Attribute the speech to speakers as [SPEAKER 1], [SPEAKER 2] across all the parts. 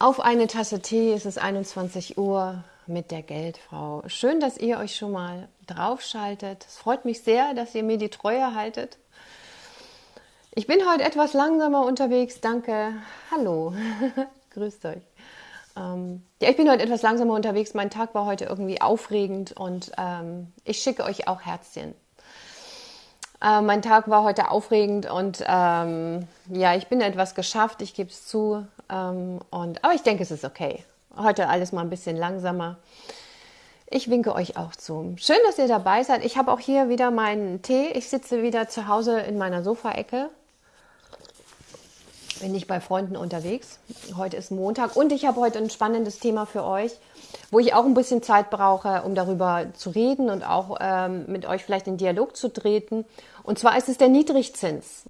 [SPEAKER 1] Auf eine Tasse Tee ist es 21 Uhr mit der Geldfrau. Schön, dass ihr euch schon mal draufschaltet. Es freut mich sehr, dass ihr mir die Treue haltet. Ich bin heute etwas langsamer unterwegs. Danke. Hallo. Grüßt euch. Ähm, ja, ich bin heute etwas langsamer unterwegs. Mein Tag war heute irgendwie aufregend und ähm, ich schicke euch auch Herzchen. Äh, mein Tag war heute aufregend und ähm, ja, ich bin etwas geschafft, ich gebe es zu. Ähm, und, aber ich denke, es ist okay. Heute alles mal ein bisschen langsamer. Ich winke euch auch zu. Schön, dass ihr dabei seid. Ich habe auch hier wieder meinen Tee. Ich sitze wieder zu Hause in meiner Sofaecke. Bin ich bei Freunden unterwegs. Heute ist Montag und ich habe heute ein spannendes Thema für euch wo ich auch ein bisschen Zeit brauche, um darüber zu reden und auch ähm, mit euch vielleicht in Dialog zu treten. Und zwar ist es der Niedrigzins.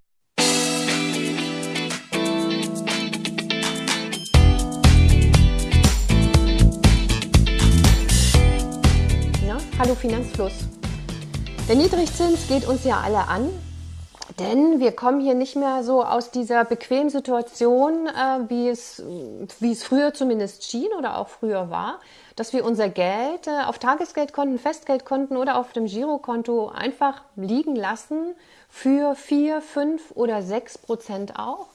[SPEAKER 1] Hallo Finanzfluss. Der Niedrigzins geht uns ja alle an. Denn wir kommen hier nicht mehr so aus dieser bequemen Situation, äh, wie, es, wie es früher zumindest schien oder auch früher war, dass wir unser Geld äh, auf Tagesgeldkonten, Festgeldkonten oder auf dem Girokonto einfach liegen lassen für vier, fünf oder sechs Prozent auch.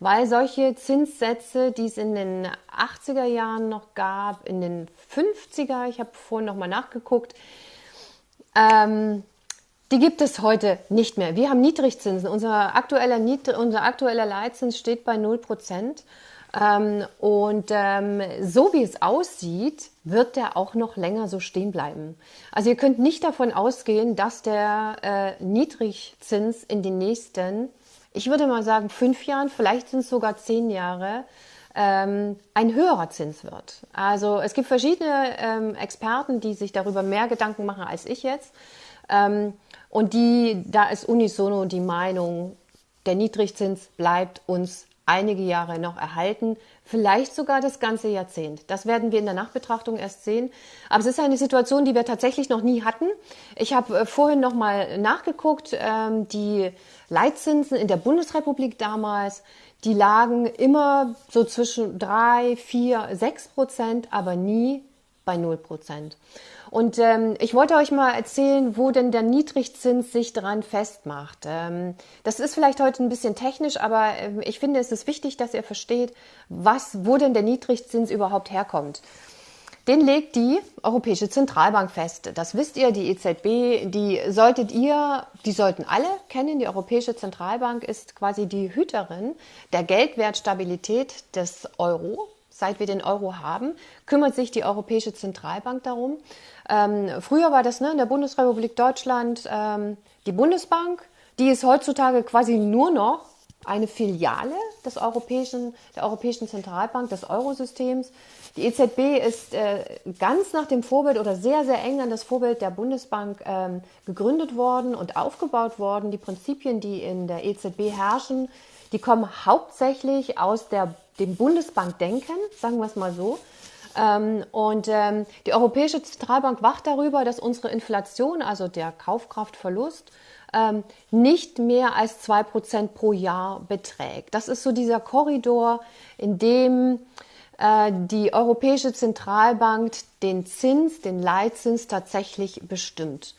[SPEAKER 1] Weil solche Zinssätze, die es in den 80er Jahren noch gab, in den 50er, ich habe vorhin nochmal nachgeguckt, ähm, die gibt es heute nicht mehr. Wir haben Niedrigzinsen. Unser aktueller, unser aktueller Leitzins steht bei 0 Prozent. Ähm, und ähm, so wie es aussieht, wird der auch noch länger so stehen bleiben. Also ihr könnt nicht davon ausgehen, dass der äh, Niedrigzins in den nächsten, ich würde mal sagen, fünf Jahren, vielleicht sind es sogar zehn Jahre, ähm, ein höherer Zins wird. Also es gibt verschiedene ähm, Experten, die sich darüber mehr Gedanken machen als ich jetzt. Ähm, und die, da ist unisono die Meinung, der Niedrigzins bleibt uns einige Jahre noch erhalten, vielleicht sogar das ganze Jahrzehnt. Das werden wir in der Nachbetrachtung erst sehen. Aber es ist eine Situation, die wir tatsächlich noch nie hatten. Ich habe äh, vorhin noch mal nachgeguckt. Ähm, die Leitzinsen in der Bundesrepublik damals, die lagen immer so zwischen drei, vier, sechs Prozent, aber nie bei null Prozent. Und ähm, ich wollte euch mal erzählen, wo denn der Niedrigzins sich daran festmacht. Ähm, das ist vielleicht heute ein bisschen technisch, aber äh, ich finde, es ist wichtig, dass ihr versteht, was, wo denn der Niedrigzins überhaupt herkommt. Den legt die Europäische Zentralbank fest. Das wisst ihr, die EZB, die solltet ihr, die sollten alle kennen. Die Europäische Zentralbank ist quasi die Hüterin der Geldwertstabilität des Euro seit wir den Euro haben, kümmert sich die Europäische Zentralbank darum. Ähm, früher war das ne, in der Bundesrepublik Deutschland ähm, die Bundesbank, die ist heutzutage quasi nur noch eine Filiale des Europäischen, der Europäischen Zentralbank, des Eurosystems. Die EZB ist äh, ganz nach dem Vorbild oder sehr, sehr eng an das Vorbild der Bundesbank ähm, gegründet worden und aufgebaut worden. Die Prinzipien, die in der EZB herrschen, die kommen hauptsächlich aus der dem Bundesbankdenken, sagen wir es mal so. Ähm, und ähm, die Europäische Zentralbank wacht darüber, dass unsere Inflation, also der Kaufkraftverlust, ähm, nicht mehr als 2% pro Jahr beträgt. Das ist so dieser Korridor, in dem äh, die Europäische Zentralbank den Zins, den Leitzins tatsächlich bestimmt.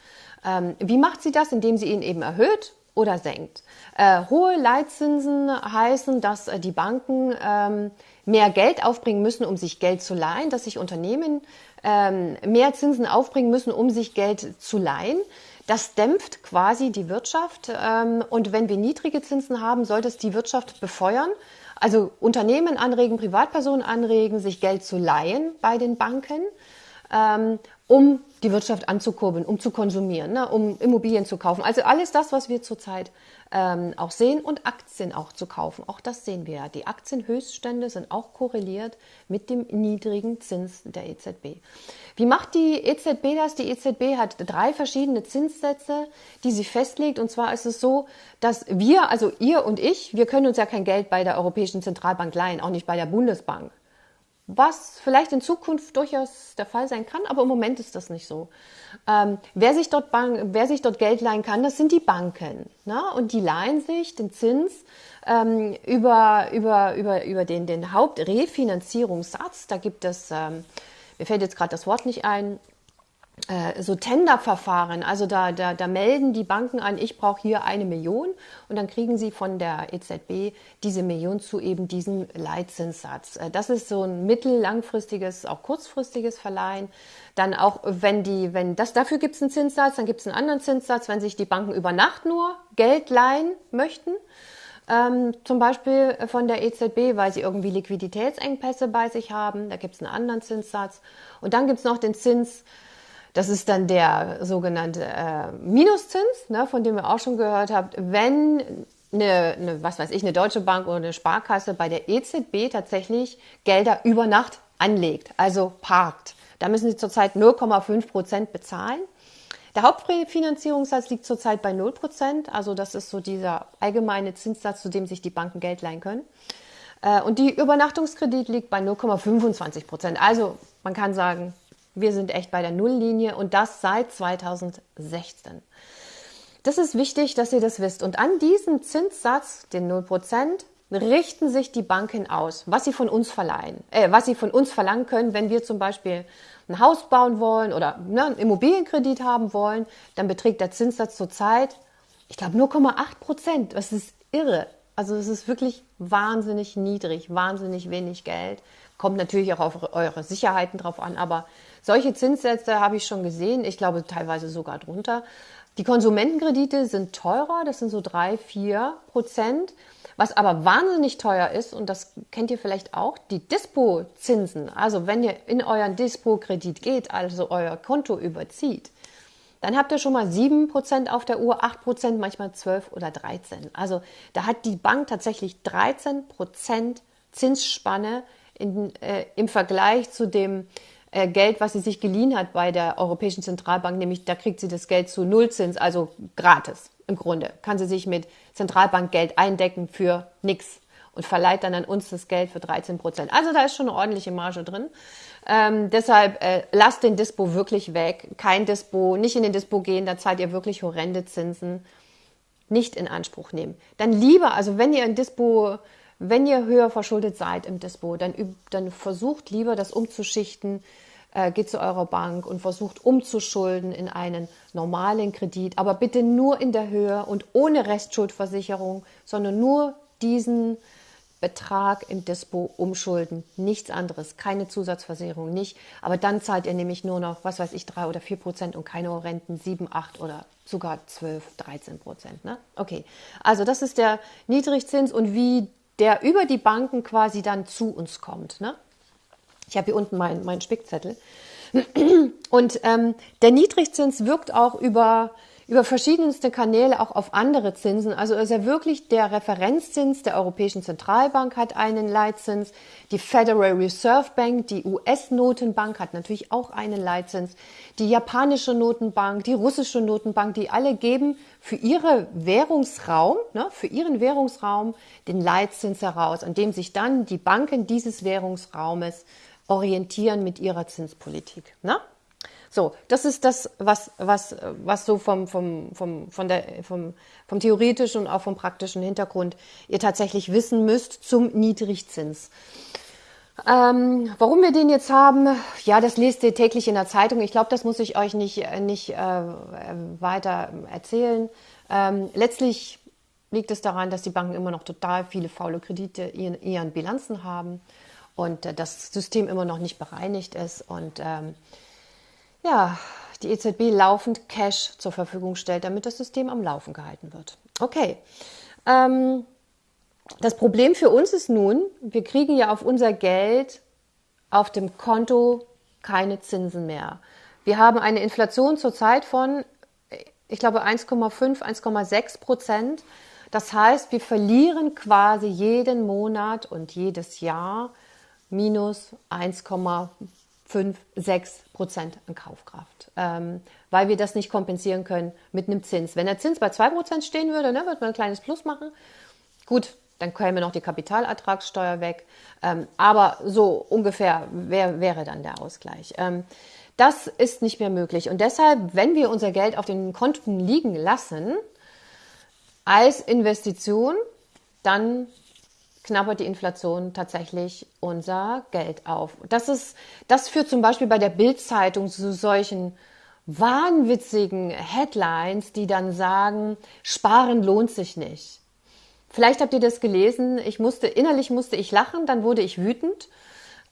[SPEAKER 1] Wie macht sie das? Indem sie ihn eben erhöht oder senkt. Äh, hohe Leitzinsen heißen, dass äh, die Banken ähm, mehr Geld aufbringen müssen, um sich Geld zu leihen, dass sich Unternehmen ähm, mehr Zinsen aufbringen müssen, um sich Geld zu leihen. Das dämpft quasi die Wirtschaft. Ähm, und wenn wir niedrige Zinsen haben, sollte es die Wirtschaft befeuern. Also Unternehmen anregen, Privatpersonen anregen, sich Geld zu leihen bei den Banken, ähm, um die Wirtschaft anzukurbeln, um zu konsumieren, ne, um Immobilien zu kaufen. Also alles das, was wir zurzeit ähm, auch sehen und Aktien auch zu kaufen. Auch das sehen wir ja. Die Aktienhöchststände sind auch korreliert mit dem niedrigen Zins der EZB. Wie macht die EZB das? Die EZB hat drei verschiedene Zinssätze, die sie festlegt. Und zwar ist es so, dass wir, also ihr und ich, wir können uns ja kein Geld bei der Europäischen Zentralbank leihen, auch nicht bei der Bundesbank. Was vielleicht in Zukunft durchaus der Fall sein kann, aber im Moment ist das nicht so. Ähm, wer, sich dort Bank, wer sich dort Geld leihen kann, das sind die Banken. Ne? Und die leihen sich den Zins ähm, über, über, über, über den, den Hauptrefinanzierungssatz. Da gibt es, ähm, mir fällt jetzt gerade das Wort nicht ein, so Tenderverfahren. Also da, da, da melden die Banken an, ich brauche hier eine Million und dann kriegen sie von der EZB diese Million zu eben diesem Leitzinssatz. Äh, das ist so ein mittellangfristiges, auch kurzfristiges Verleihen. Dann auch, wenn die, wenn das, dafür gibt es einen Zinssatz, dann gibt es einen anderen Zinssatz, wenn sich die Banken über Nacht nur Geld leihen möchten. Ähm, zum Beispiel von der EZB, weil sie irgendwie Liquiditätsengpässe bei sich haben. Da gibt es einen anderen Zinssatz. Und dann gibt es noch den Zins, das ist dann der sogenannte äh, Minuszins, ne, von dem ihr auch schon gehört habt. Wenn eine, eine, was weiß ich, eine Deutsche Bank oder eine Sparkasse bei der EZB tatsächlich Gelder über Nacht anlegt, also parkt. Da müssen sie zurzeit 0,5 Prozent bezahlen. Der Hauptfinanzierungssatz liegt zurzeit bei 0 Prozent. Also das ist so dieser allgemeine Zinssatz, zu dem sich die Banken Geld leihen können. Äh, und die Übernachtungskredit liegt bei 0,25 Prozent. Also man kann sagen, wir sind echt bei der Nulllinie und das seit 2016. Das ist wichtig, dass ihr das wisst. Und an diesem Zinssatz, den 0%, richten sich die Banken aus, was sie von uns verleihen, äh, was sie von uns verlangen können, wenn wir zum Beispiel ein Haus bauen wollen oder ne, einen Immobilienkredit haben wollen, dann beträgt der Zinssatz zurzeit, ich glaube, 0,8 Prozent. Das ist irre. Also es ist wirklich wahnsinnig niedrig, wahnsinnig wenig Geld. Kommt natürlich auch auf eure Sicherheiten drauf an, aber solche Zinssätze habe ich schon gesehen, ich glaube teilweise sogar drunter. Die Konsumentenkredite sind teurer, das sind so drei, vier Prozent. Was aber wahnsinnig teuer ist, und das kennt ihr vielleicht auch, die Dispo-Zinsen. Also wenn ihr in euren Dispo-Kredit geht, also euer Konto überzieht, dann habt ihr schon mal 7% auf der Uhr, 8%, manchmal 12 oder 13. Also da hat die Bank tatsächlich 13% Zinsspanne in, äh, im Vergleich zu dem Geld, was sie sich geliehen hat bei der Europäischen Zentralbank, nämlich da kriegt sie das Geld zu Nullzins, also gratis im Grunde. Kann sie sich mit Zentralbankgeld eindecken für nichts und verleiht dann an uns das Geld für 13 Prozent. Also da ist schon eine ordentliche Marge drin. Ähm, deshalb äh, lasst den Dispo wirklich weg. Kein Dispo, nicht in den Dispo gehen, da zahlt ihr wirklich horrende Zinsen. Nicht in Anspruch nehmen. Dann lieber, also wenn ihr ein Dispo wenn ihr höher verschuldet seid im Dispo, dann, dann versucht lieber das umzuschichten, äh, geht zu eurer Bank und versucht umzuschulden in einen normalen Kredit, aber bitte nur in der Höhe und ohne Restschuldversicherung, sondern nur diesen Betrag im Dispo umschulden, nichts anderes, keine Zusatzversicherung, nicht. Aber dann zahlt ihr nämlich nur noch, was weiß ich, drei oder vier Prozent und keine Renten, sieben, acht oder sogar zwölf, dreizehn Prozent. Ne? Okay, also das ist der Niedrigzins und wie der über die Banken quasi dann zu uns kommt. Ne? Ich habe hier unten meinen mein Spickzettel. Und ähm, der Niedrigzins wirkt auch über, über verschiedenste Kanäle auch auf andere Zinsen. Also ist er wirklich der Referenzzins der Europäischen Zentralbank hat einen Leitzins. Die Federal Reserve Bank, die US-Notenbank hat natürlich auch einen Leitzins. Die japanische Notenbank, die russische Notenbank, die alle geben für ihre Währungsraum, ne, für ihren Währungsraum den Leitzins heraus, an dem sich dann die Banken dieses Währungsraumes orientieren mit ihrer Zinspolitik. Ne? So, das ist das, was, was, was so vom, vom, vom, von der, vom, vom theoretischen und auch vom praktischen Hintergrund ihr tatsächlich wissen müsst zum Niedrigzins. Ähm, warum wir den jetzt haben, ja, das lest ihr täglich in der Zeitung. Ich glaube, das muss ich euch nicht, nicht äh, weiter erzählen. Ähm, letztlich liegt es daran, dass die Banken immer noch total viele faule Kredite in ihren Bilanzen haben und äh, das System immer noch nicht bereinigt ist und ähm, ja, die EZB laufend Cash zur Verfügung stellt, damit das System am Laufen gehalten wird. Okay. Ähm, das Problem für uns ist nun, wir kriegen ja auf unser Geld auf dem Konto keine Zinsen mehr. Wir haben eine Inflation zurzeit von, ich glaube, 1,5, 1,6 Prozent. Das heißt, wir verlieren quasi jeden Monat und jedes Jahr minus 1,56 Prozent an Kaufkraft, ähm, weil wir das nicht kompensieren können mit einem Zins. Wenn der Zins bei 2 Prozent stehen würde, ne, würde man ein kleines Plus machen. Gut, dann käme noch die Kapitalertragssteuer weg. Ähm, aber so ungefähr wär, wäre dann der Ausgleich. Ähm, das ist nicht mehr möglich. Und deshalb, wenn wir unser Geld auf den Konten liegen lassen, als Investition, dann knabbert die Inflation tatsächlich unser Geld auf. Das ist, das führt zum Beispiel bei der Bildzeitung zu solchen wahnwitzigen Headlines, die dann sagen, sparen lohnt sich nicht. Vielleicht habt ihr das gelesen. Ich musste, innerlich musste ich lachen, dann wurde ich wütend.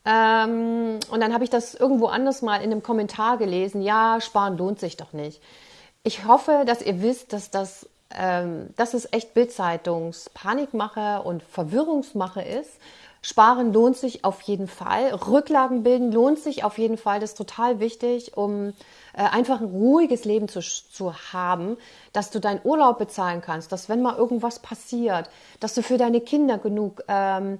[SPEAKER 1] Ähm, und dann habe ich das irgendwo anders mal in einem Kommentar gelesen. Ja, sparen lohnt sich doch nicht. Ich hoffe, dass ihr wisst, dass das, ähm, dass es echt Bildzeitungspanikmache und Verwirrungsmache ist. Sparen lohnt sich auf jeden Fall. Rücklagen bilden lohnt sich auf jeden Fall. Das ist total wichtig, um äh, einfach ein ruhiges Leben zu, zu haben, dass du deinen Urlaub bezahlen kannst, dass wenn mal irgendwas passiert, dass du für deine Kinder genug ähm,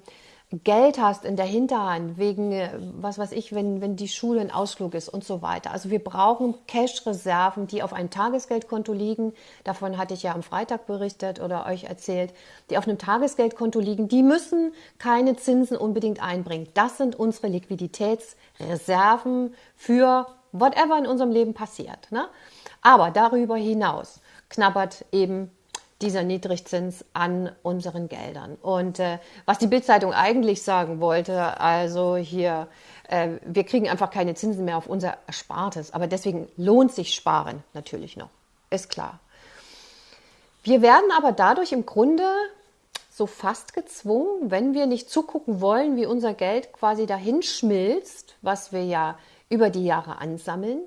[SPEAKER 1] Geld hast in der Hinterhand, wegen, äh, was weiß ich, wenn, wenn die Schule ein Ausflug ist und so weiter. Also wir brauchen Cash-Reserven, die auf einem Tagesgeldkonto liegen. Davon hatte ich ja am Freitag berichtet oder euch erzählt, die auf einem Tagesgeldkonto liegen. Die müssen keine Zinsen unbedingt einbringen. Das sind unsere Liquiditätsreserven für whatever in unserem Leben passiert. Ne? Aber darüber hinaus knabbert eben dieser Niedrigzins an unseren Geldern. Und äh, was die Bildzeitung eigentlich sagen wollte, also hier, äh, wir kriegen einfach keine Zinsen mehr auf unser Erspartes, aber deswegen lohnt sich Sparen natürlich noch, ist klar. Wir werden aber dadurch im Grunde so fast gezwungen, wenn wir nicht zugucken wollen, wie unser Geld quasi dahin schmilzt, was wir ja über die Jahre ansammeln.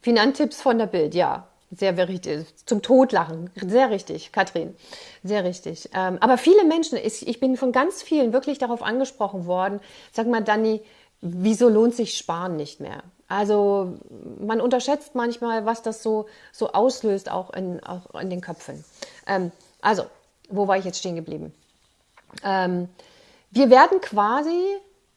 [SPEAKER 1] Finanztipps von der Bild, ja, sehr richtig, zum Todlachen. Sehr richtig, Katrin. Sehr richtig. Ähm, aber viele Menschen, ich, ich bin von ganz vielen wirklich darauf angesprochen worden. Sag mal, Dani, wieso lohnt sich Sparen nicht mehr? Also man unterschätzt manchmal, was das so, so auslöst, auch in, auch in den Köpfen. Ähm, also, wo war ich jetzt stehen geblieben? Ähm, wir werden quasi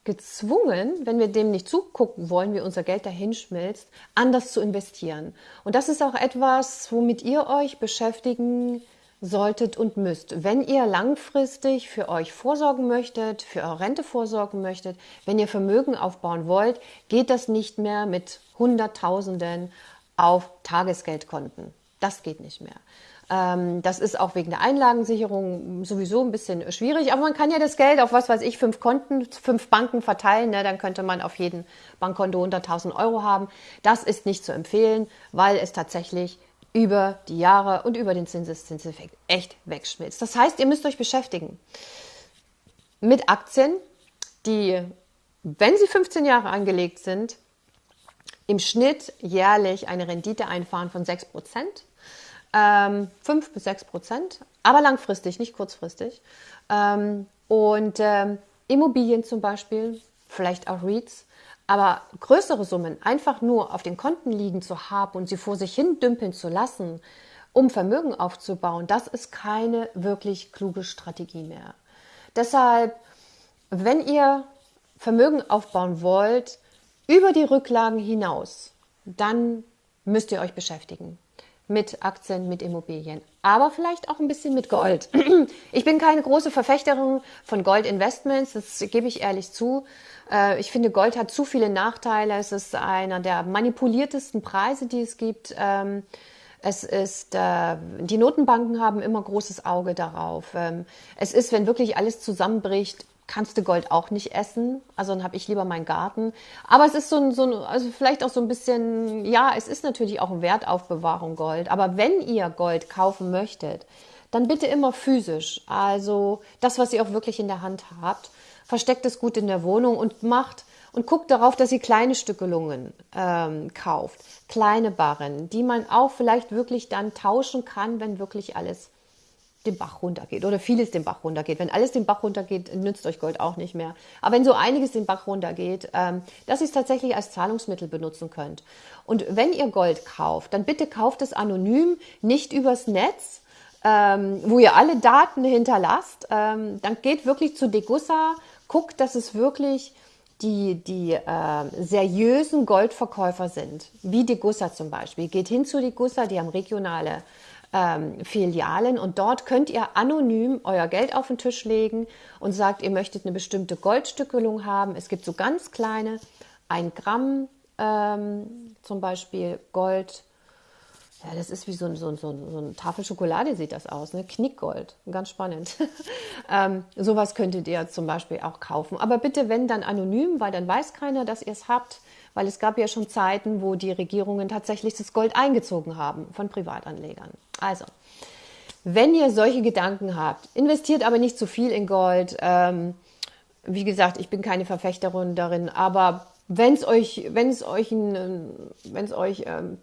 [SPEAKER 1] gezwungen, wenn wir dem nicht zugucken wollen, wie unser Geld dahin schmilzt, anders zu investieren. Und das ist auch etwas, womit ihr euch beschäftigen solltet und müsst. Wenn ihr langfristig für euch vorsorgen möchtet, für eure Rente vorsorgen möchtet, wenn ihr Vermögen aufbauen wollt, geht das nicht mehr mit Hunderttausenden auf Tagesgeldkonten. Das geht nicht mehr. Ähm, das ist auch wegen der Einlagensicherung sowieso ein bisschen schwierig, aber man kann ja das Geld auf was weiß ich, fünf Konten, fünf Banken verteilen, ne? dann könnte man auf jeden Bankkonto 100.000 Euro haben. Das ist nicht zu empfehlen, weil es tatsächlich über die Jahre und über den Zinseszinseffekt echt wegschmilzt. Das heißt, ihr müsst euch beschäftigen mit Aktien, die, wenn sie 15 Jahre angelegt sind, im Schnitt jährlich eine Rendite einfahren von 6 Prozent ähm, 5 bis 6 Prozent, aber langfristig, nicht kurzfristig. Ähm, und ähm, Immobilien zum Beispiel, vielleicht auch REITs, aber größere Summen einfach nur auf den Konten liegen zu haben und sie vor sich hin dümpeln zu lassen, um Vermögen aufzubauen, das ist keine wirklich kluge Strategie mehr. Deshalb, wenn ihr Vermögen aufbauen wollt, über die Rücklagen hinaus, dann müsst ihr euch beschäftigen mit Aktien, mit Immobilien, aber vielleicht auch ein bisschen mit Gold. Ich bin keine große Verfechterin von Goldinvestments, das gebe ich ehrlich zu. Äh, ich finde, Gold hat zu viele Nachteile. Es ist einer der manipuliertesten Preise, die es gibt. Ähm, es ist, äh, die Notenbanken haben immer großes Auge darauf. Ähm, es ist, wenn wirklich alles zusammenbricht, kannst du Gold auch nicht essen. Also dann habe ich lieber meinen Garten. Aber es ist so ein, so ein, also vielleicht auch so ein bisschen, ja, es ist natürlich auch eine Wertaufbewahrung Gold. Aber wenn ihr Gold kaufen möchtet, dann bitte immer physisch. Also das, was ihr auch wirklich in der Hand habt. Versteckt es gut in der Wohnung und macht und guckt darauf, dass ihr kleine Stückelungen ähm, kauft. Kleine Barren, die man auch vielleicht wirklich dann tauschen kann, wenn wirklich alles den Bach runtergeht oder vieles den Bach runtergeht. Wenn alles den Bach runtergeht, nützt euch Gold auch nicht mehr. Aber wenn so einiges den Bach runtergeht, ähm, dass ihr es tatsächlich als Zahlungsmittel benutzen könnt. Und wenn ihr Gold kauft, dann bitte kauft es anonym, nicht übers Netz, ähm, wo ihr alle Daten hinterlasst. Ähm, dann geht wirklich zu Degussa, guckt, dass es wirklich die, die äh, seriösen Goldverkäufer sind, wie Degussa zum Beispiel. Geht hin zu Degussa, die haben regionale ähm, Filialen und dort könnt ihr anonym euer Geld auf den Tisch legen und sagt, ihr möchtet eine bestimmte Goldstückelung haben. Es gibt so ganz kleine, ein Gramm ähm, zum Beispiel Gold. Ja, das ist wie so, ein, so, so, so eine Tafel Schokolade sieht das aus, ne? Knickgold, ganz spannend. ähm, sowas könntet ihr zum Beispiel auch kaufen. Aber bitte, wenn dann anonym, weil dann weiß keiner, dass ihr es habt, weil es gab ja schon Zeiten, wo die Regierungen tatsächlich das Gold eingezogen haben von Privatanlegern. Also, wenn ihr solche Gedanken habt, investiert aber nicht zu viel in Gold. Ähm, wie gesagt, ich bin keine Verfechterin darin, aber wenn es euch, wenn es euch, ein, wenn es euch ähm,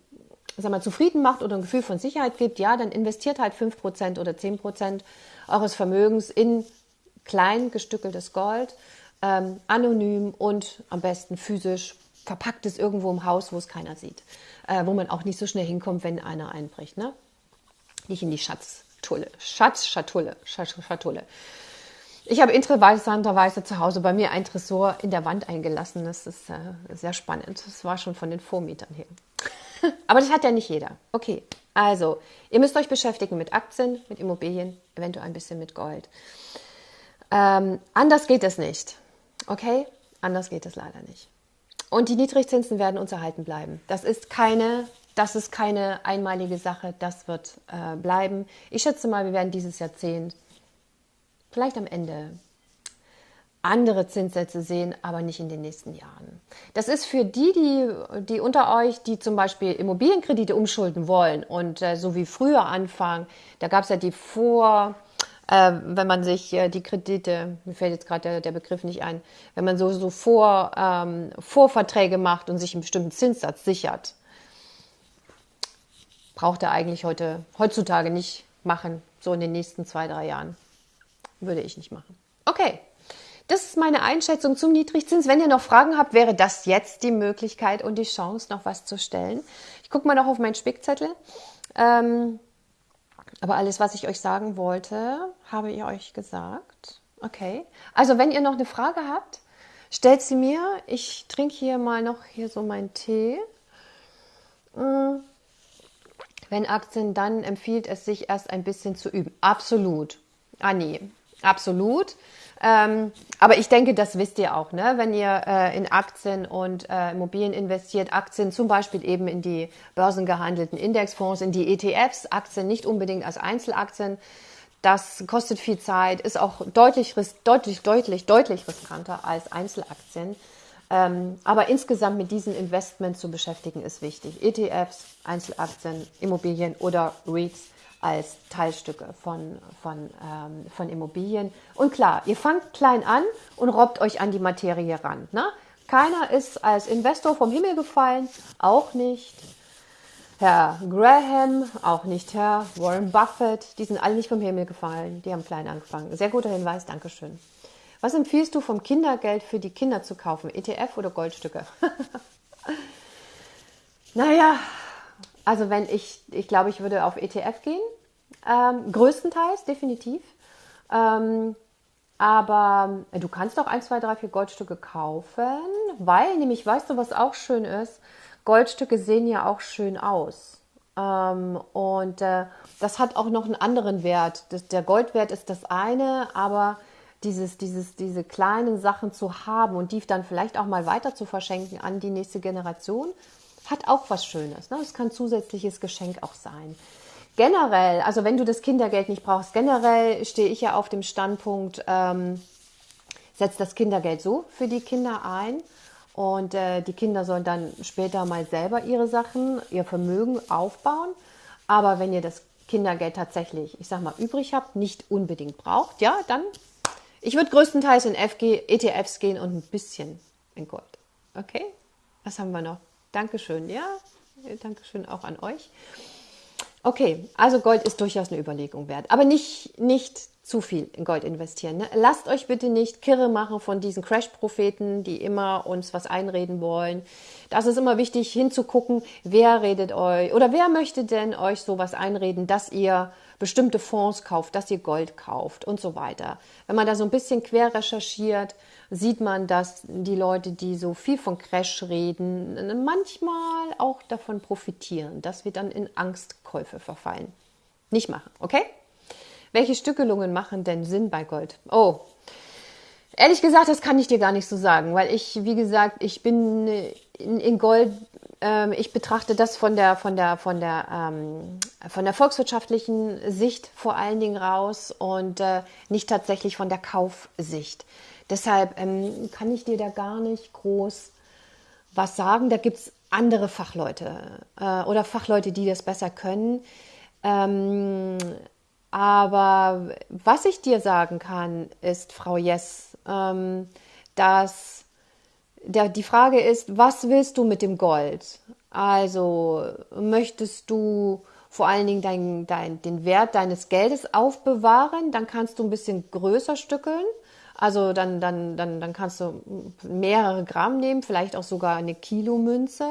[SPEAKER 1] sag mal, zufrieden macht oder ein Gefühl von Sicherheit gibt, ja, dann investiert halt 5% oder 10% eures Vermögens in klein gestückeltes Gold, ähm, anonym und am besten physisch verpackt es irgendwo im Haus, wo es keiner sieht, äh, wo man auch nicht so schnell hinkommt, wenn einer einbricht. Ne? Nicht in die Schatztulle, Schatzschatulle, Schatulle. Ich habe interessanterweise zu Hause bei mir ein Tresor in der Wand eingelassen. Das ist äh, sehr spannend. Das war schon von den Vormietern her. Aber das hat ja nicht jeder. Okay, also ihr müsst euch beschäftigen mit Aktien, mit Immobilien, eventuell ein bisschen mit Gold. Ähm, anders geht es nicht. Okay, anders geht es leider nicht. Und die Niedrigzinsen werden uns erhalten bleiben. Das ist keine, das ist keine einmalige Sache, das wird äh, bleiben. Ich schätze mal, wir werden dieses Jahrzehnt vielleicht am Ende andere Zinssätze sehen, aber nicht in den nächsten Jahren. Das ist für die, die, die unter euch, die zum Beispiel Immobilienkredite umschulden wollen und äh, so wie früher anfangen, da gab es ja die Vor, äh, wenn man sich äh, die Kredite, mir fällt jetzt gerade der, der, Begriff nicht ein, wenn man so, so vor, ähm, Vorverträge macht und sich einen bestimmten Zinssatz sichert, braucht er eigentlich heute, heutzutage nicht machen, so in den nächsten zwei, drei Jahren. Würde ich nicht machen. Okay. Das ist meine Einschätzung zum Niedrigzins. Wenn ihr noch Fragen habt, wäre das jetzt die Möglichkeit und die Chance, noch was zu stellen. Ich gucke mal noch auf meinen Spickzettel. Ähm, aber alles, was ich euch sagen wollte, habe ich euch gesagt. Okay. Also wenn ihr noch eine Frage habt, stellt sie mir. Ich trinke hier mal noch hier so meinen Tee. Mm. Wenn Aktien, dann empfiehlt es sich erst ein bisschen zu üben. Absolut. Ah nee, absolut. Ähm, aber ich denke, das wisst ihr auch, ne? wenn ihr äh, in Aktien und äh, Immobilien investiert, Aktien zum Beispiel eben in die börsengehandelten Indexfonds, in die ETFs, Aktien nicht unbedingt als Einzelaktien. Das kostet viel Zeit, ist auch deutlich, deutlich, deutlich, deutlich riskanter als Einzelaktien. Ähm, aber insgesamt mit diesen Investments zu beschäftigen ist wichtig. ETFs, Einzelaktien, Immobilien oder REITs als Teilstücke von, von, ähm, von Immobilien. Und klar, ihr fangt klein an und robbt euch an die Materie ran. Ne? Keiner ist als Investor vom Himmel gefallen, auch nicht Herr Graham, auch nicht Herr Warren Buffett. Die sind alle nicht vom Himmel gefallen, die haben klein angefangen. Sehr guter Hinweis, Dankeschön. Was empfiehlst du vom Kindergeld für die Kinder zu kaufen? ETF oder Goldstücke? naja, also wenn ich, ich glaube, ich würde auf ETF gehen, ähm, größtenteils, definitiv. Ähm, aber äh, du kannst auch 1, 2, 3, 4 Goldstücke kaufen, weil nämlich, weißt du, was auch schön ist? Goldstücke sehen ja auch schön aus. Ähm, und äh, das hat auch noch einen anderen Wert. Das, der Goldwert ist das eine, aber dieses, dieses, diese kleinen Sachen zu haben und die dann vielleicht auch mal weiter zu verschenken an die nächste Generation, hat auch was Schönes. Ne? Das kann zusätzliches Geschenk auch sein. Generell, also wenn du das Kindergeld nicht brauchst, generell stehe ich ja auf dem Standpunkt, ähm, setz das Kindergeld so für die Kinder ein und äh, die Kinder sollen dann später mal selber ihre Sachen, ihr Vermögen aufbauen. Aber wenn ihr das Kindergeld tatsächlich, ich sag mal, übrig habt, nicht unbedingt braucht, ja, dann, ich würde größtenteils in FG, ETFs gehen und ein bisschen in Gold. Okay? Was haben wir noch? Dankeschön, ja. Dankeschön auch an euch. Okay, also Gold ist durchaus eine Überlegung wert, aber nicht, nicht zu viel in Gold investieren. Ne? Lasst euch bitte nicht kirre machen von diesen Crash-Propheten, die immer uns was einreden wollen. Das ist immer wichtig hinzugucken, wer redet euch oder wer möchte denn euch sowas einreden, dass ihr bestimmte Fonds kauft, dass ihr Gold kauft und so weiter. Wenn man da so ein bisschen quer recherchiert, sieht man, dass die Leute, die so viel von Crash reden, manchmal auch davon profitieren, dass wir dann in Angstkäufe verfallen. Nicht machen, okay? Welche Stückelungen machen denn Sinn bei Gold? Oh, ehrlich gesagt, das kann ich dir gar nicht so sagen, weil ich, wie gesagt, ich bin in, Gold, ich betrachte das von der, von der, von der, ähm, von der volkswirtschaftlichen Sicht vor allen Dingen raus und äh, nicht tatsächlich von der Kaufsicht. Deshalb ähm, kann ich dir da gar nicht groß was sagen. Da gibt es andere Fachleute äh, oder Fachleute, die das besser können. Ähm, aber was ich dir sagen kann, ist, Frau Jess, ähm, dass der, die Frage ist, was willst du mit dem Gold? Also möchtest du vor allen Dingen dein, dein, den Wert deines Geldes aufbewahren, dann kannst du ein bisschen größer stückeln. Also dann, dann, dann, dann kannst du mehrere Gramm nehmen, vielleicht auch sogar eine Kilomünze.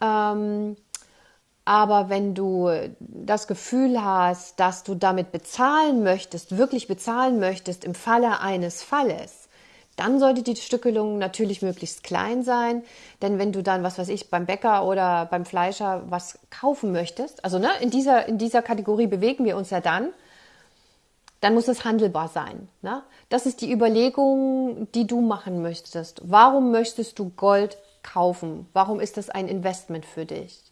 [SPEAKER 1] Ähm, aber wenn du das Gefühl hast, dass du damit bezahlen möchtest, wirklich bezahlen möchtest im Falle eines Falles, dann sollte die Stückelung natürlich möglichst klein sein. Denn wenn du dann, was weiß ich, beim Bäcker oder beim Fleischer was kaufen möchtest, also ne, in, dieser, in dieser Kategorie bewegen wir uns ja dann, dann muss es handelbar sein. Ne? Das ist die Überlegung, die du machen möchtest. Warum möchtest du Gold kaufen? Warum ist das ein Investment für dich?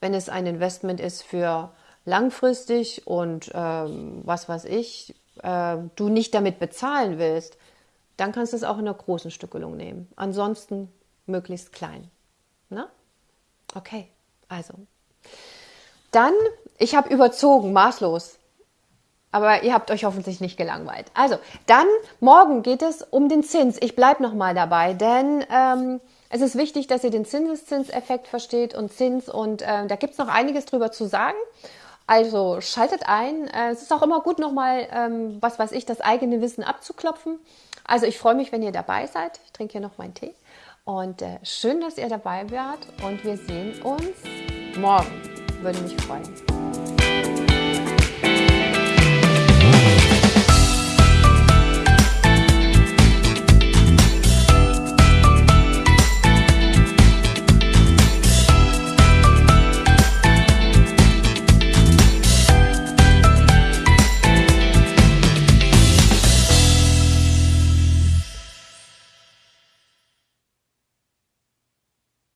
[SPEAKER 1] wenn es ein Investment ist für langfristig und ähm, was weiß ich, äh, du nicht damit bezahlen willst, dann kannst du es auch in einer großen Stückelung nehmen. Ansonsten möglichst klein. Na? Okay, also. Dann, ich habe überzogen, maßlos. Aber ihr habt euch hoffentlich nicht gelangweilt. Also, dann morgen geht es um den Zins. Ich bleibe nochmal dabei, denn ähm, es ist wichtig, dass ihr den Zinseszinseffekt versteht und Zins und äh, da gibt es noch einiges drüber zu sagen. Also schaltet ein. Äh, es ist auch immer gut, nochmal, ähm, was weiß ich, das eigene Wissen abzuklopfen. Also ich freue mich, wenn ihr dabei seid. Ich trinke hier noch meinen Tee. Und äh, schön, dass ihr dabei wart. Und wir sehen uns morgen. Würde mich freuen.